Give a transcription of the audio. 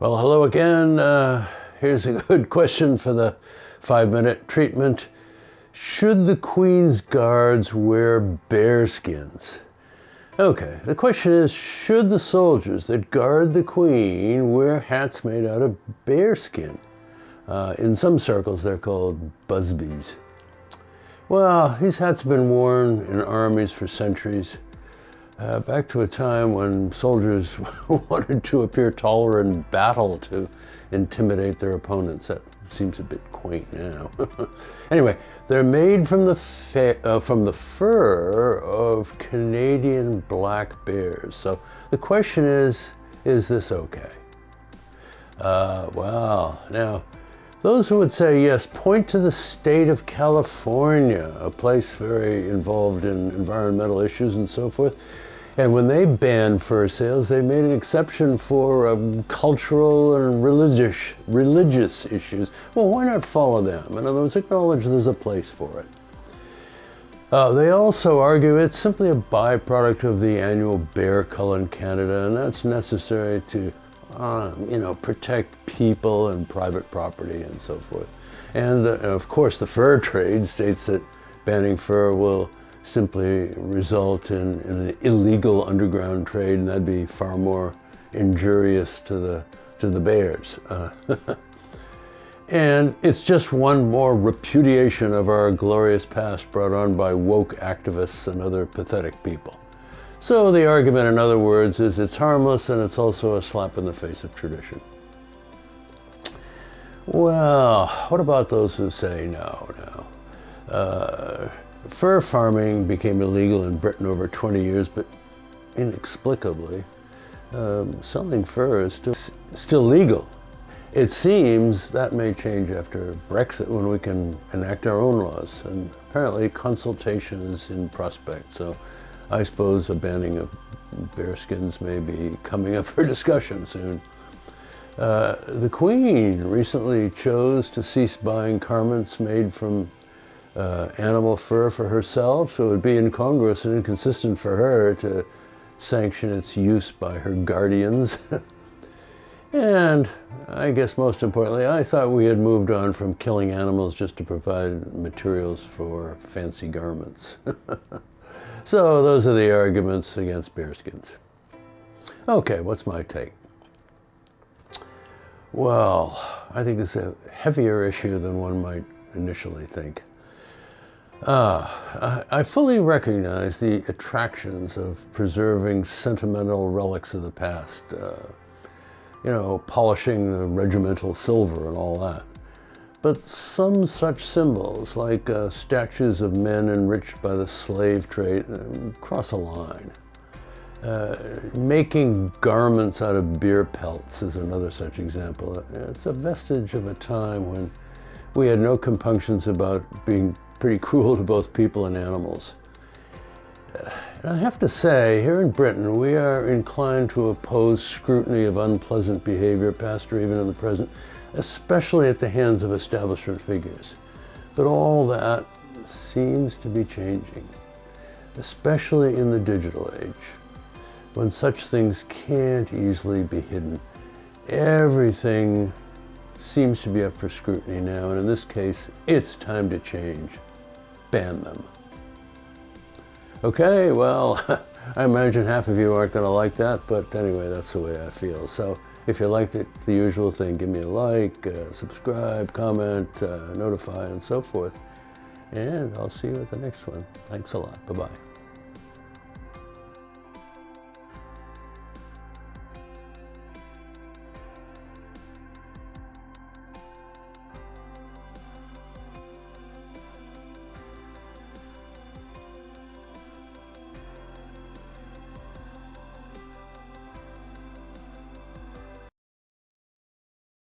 Well, hello again. Uh, here's a good question for the five minute treatment. Should the Queen's guards wear bearskins? Okay, the question is should the soldiers that guard the Queen wear hats made out of bearskin? Uh, in some circles, they're called busbies. Well, these hats have been worn in armies for centuries uh, back to a time when soldiers wanted to appear taller in battle to intimidate their opponents. That seems a bit quaint now. anyway, they're made from the, uh, from the fur of Canadian black bears. So the question is, is this okay? Uh, well, now, those who would say yes, point to the state of California, a place very involved in environmental issues and so forth. And when they banned fur sales, they made an exception for um, cultural and religious, religious issues. Well, why not follow them? In other words, acknowledge there's a place for it. Uh, they also argue it's simply a byproduct of the annual bear cull in Canada, and that's necessary to, uh, you know, protect people and private property and so forth. And uh, of course, the fur trade states that banning fur will simply result in, in, an illegal underground trade, and that'd be far more injurious to the, to the bears. Uh, and it's just one more repudiation of our glorious past brought on by woke activists and other pathetic people. So the argument, in other words, is it's harmless and it's also a slap in the face of tradition. Well, what about those who say no, no? Uh, Fur farming became illegal in Britain over 20 years, but inexplicably, um, selling fur is still, still legal. It seems that may change after Brexit when we can enact our own laws. And apparently consultation is in prospect. So I suppose a banning of bearskins may be coming up for discussion soon. Uh, the Queen recently chose to cease buying garments made from uh, animal fur for herself, so it would be incongruous and inconsistent for her to sanction its use by her guardians. and I guess most importantly, I thought we had moved on from killing animals just to provide materials for fancy garments. so those are the arguments against bearskins. Okay, what's my take? Well, I think it's a heavier issue than one might initially think. Ah, I fully recognize the attractions of preserving sentimental relics of the past. Uh, you know, polishing the regimental silver and all that. But some such symbols, like uh, statues of men enriched by the slave trade, uh, cross a line. Uh, making garments out of beer pelts is another such example. It's a vestige of a time when we had no compunctions about being pretty cruel to both people and animals. And I have to say, here in Britain, we are inclined to oppose scrutiny of unpleasant behavior, past or even in the present, especially at the hands of establishment figures. But all that seems to be changing, especially in the digital age, when such things can't easily be hidden. Everything seems to be up for scrutiny now, and in this case, it's time to change ban them. Okay, well, I imagine half of you aren't going to like that, but anyway, that's the way I feel. So if you liked it, the usual thing, give me a like, uh, subscribe, comment, uh, notify, and so forth. And I'll see you at the next one. Thanks a lot. Bye-bye.